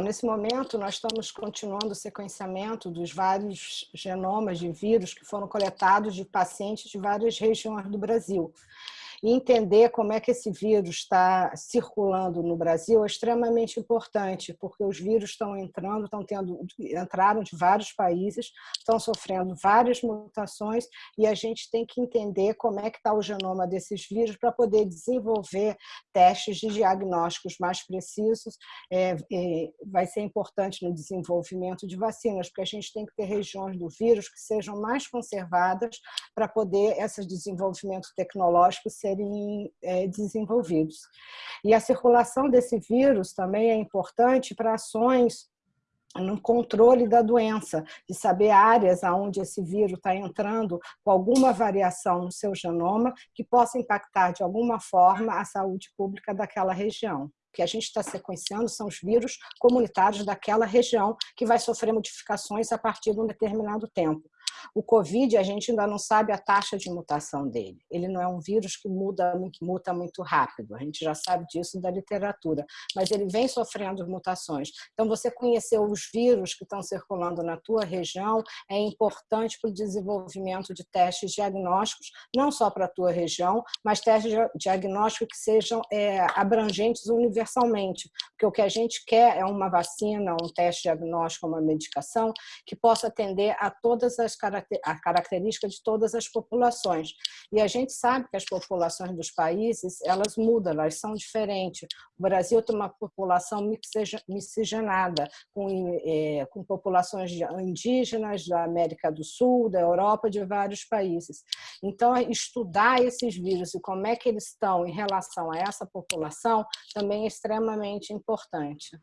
Nesse momento, nós estamos continuando o sequenciamento dos vários genomas de vírus que foram coletados de pacientes de várias regiões do Brasil e entender como é que esse vírus está circulando no Brasil é extremamente importante, porque os vírus estão entrando, estão tendo, entraram de vários países, estão sofrendo várias mutações e a gente tem que entender como é que está o genoma desses vírus para poder desenvolver testes de diagnósticos mais precisos. É, é, vai ser importante no desenvolvimento de vacinas, porque a gente tem que ter regiões do vírus que sejam mais conservadas para poder esse desenvolvimento tecnológico ser serem é, desenvolvidos. E a circulação desse vírus também é importante para ações no controle da doença, de saber áreas onde esse vírus está entrando com alguma variação no seu genoma que possa impactar de alguma forma a saúde pública daquela região. O que a gente está sequenciando são os vírus comunitários daquela região que vai sofrer modificações a partir de um determinado tempo. O Covid, a gente ainda não sabe a taxa de mutação dele. Ele não é um vírus que muda, que muta muito rápido, a gente já sabe disso da literatura, mas ele vem sofrendo mutações. Então, você conhecer os vírus que estão circulando na tua região é importante para o desenvolvimento de testes diagnósticos, não só para a tua região, mas testes diagnósticos que sejam é, abrangentes universalmente, porque o que a gente quer é uma vacina, um teste diagnóstico, uma medicação que possa atender a todas as a característica de todas as populações. E a gente sabe que as populações dos países, elas mudam, elas são diferentes. O Brasil tem uma população miscigenada, com, é, com populações indígenas da América do Sul, da Europa, de vários países. Então, estudar esses vírus e como é que eles estão em relação a essa população também é extremamente importante.